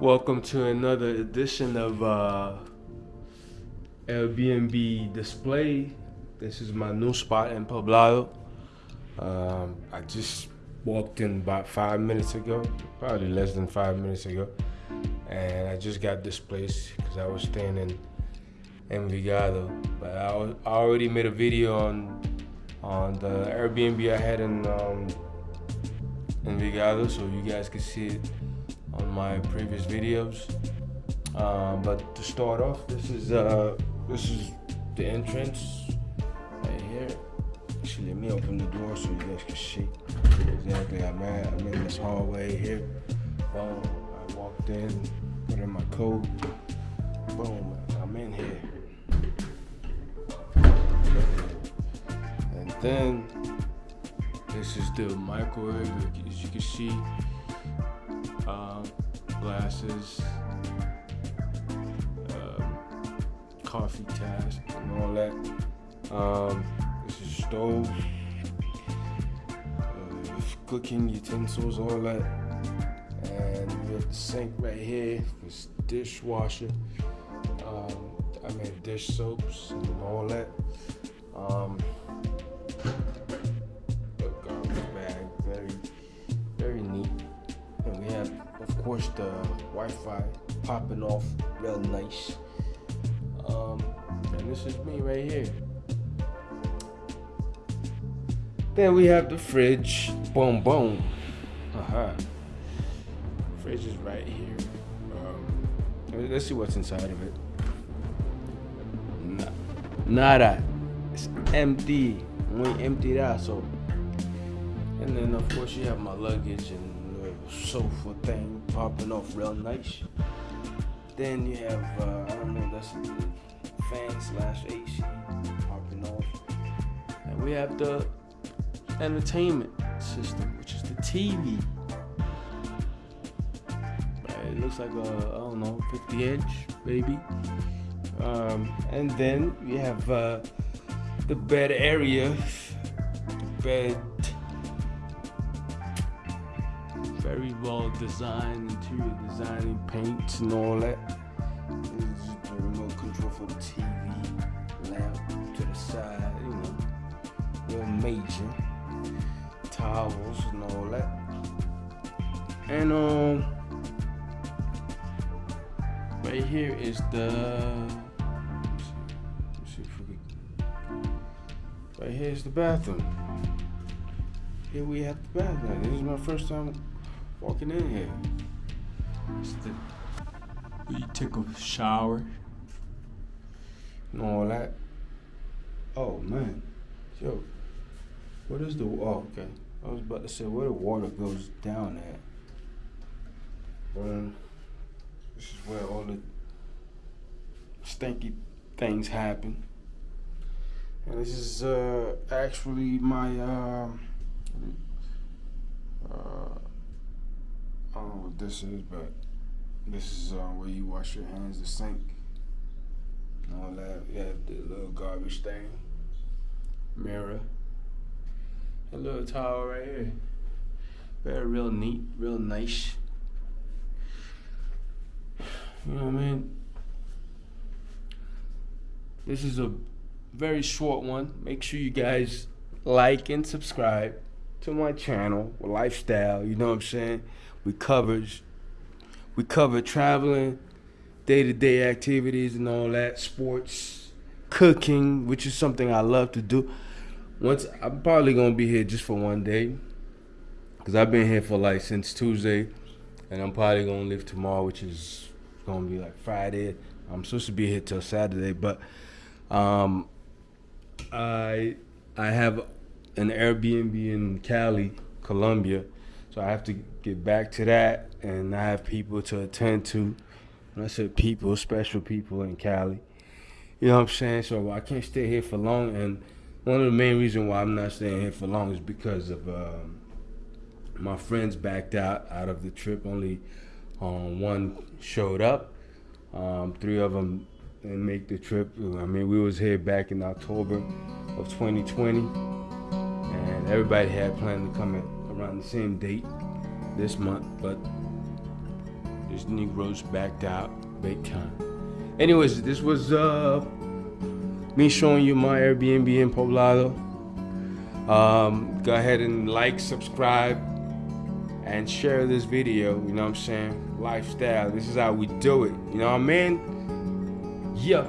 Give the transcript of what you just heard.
Welcome to another edition of uh, Airbnb Display. This is my new spot in Poblado. Um, I just walked in about five minutes ago, probably less than five minutes ago, and I just got this place because I was staying in Envigado. But I, was, I already made a video on on the Airbnb I had in um, Envigado, so you guys can see it on my previous videos. Um, but to start off, this is uh, this is the entrance right here. Actually, let me open the door so you guys can see exactly. I'm at. I'm in this hallway here. Boom. I walked in, put in my coat. Boom. I'm in here. And then this is the microwave, as you can see. Um, glasses, um, coffee task, and all that. Um, this is stove, uh, cooking utensils, all that. And we have the sink right here. This dishwasher. Um, I made dish soaps and all that. Um, have, of course, the Wi-Fi popping off real nice. Um, and this is me right here. Then we have the fridge. Boom, boom. Uh-huh. Fridge is right here. Um, let's see what's inside of it. Nah, nada. It's empty. We empty that so. And then of course you have my luggage and sofa thing popping off real nice. Then you have uh, I don't know that's fan slash AC popping off. And we have the entertainment system, which is the TV. It looks like a I don't know 50 inch maybe. Um, and then we have uh, the bed area, bed, very well designed, interior designing, paints and all that. The remote control for the TV, lamp to the side, you know, real major, towels and all that. And um, right here is the see right here is the bathroom. Here we have the bathroom. This is my first time walking in here. The you take a shower and all that. Oh man, yo, what is the? Oh, okay. I was about to say where the water goes down at. Um, this is where all the stinky things happen. And this is uh, actually my um uh, I don't know what this is, but this is uh, where you wash your hands, the sink, and all that. You have the little garbage thing, mirror, a little towel right here. Very real neat, real nice. You know what I mean? This is a very short one. Make sure you guys like and subscribe to my channel, lifestyle. You know what I'm saying? We covered, we cover traveling, day-to-day activities and all that, sports, cooking, which is something I love to do. Once I'm probably gonna be here just for one day, cause I've been here for like since Tuesday, and I'm probably gonna leave tomorrow, which is gonna be like Friday. I'm supposed to be here till Saturday, but um, I I have an Airbnb in Cali, Colombia, so I have to get back to that, and I have people to attend to. When I said people, special people in Cali, you know what I'm saying. So I can't stay here for long, and one of the main reasons why I'm not staying here for long is because of um, my friends backed out out of the trip. Only um, one showed up. Um, three of them didn't make the trip. I mean, we was here back in October of 2020, and everybody had planned to come in around the same date this month, but This Negroes backed out big time. Anyways, this was uh me showing you my Airbnb in Poblado. Um, go ahead and like, subscribe, and share this video. You know what I'm saying? Lifestyle. This is how we do it. You know what I mean? Yeah.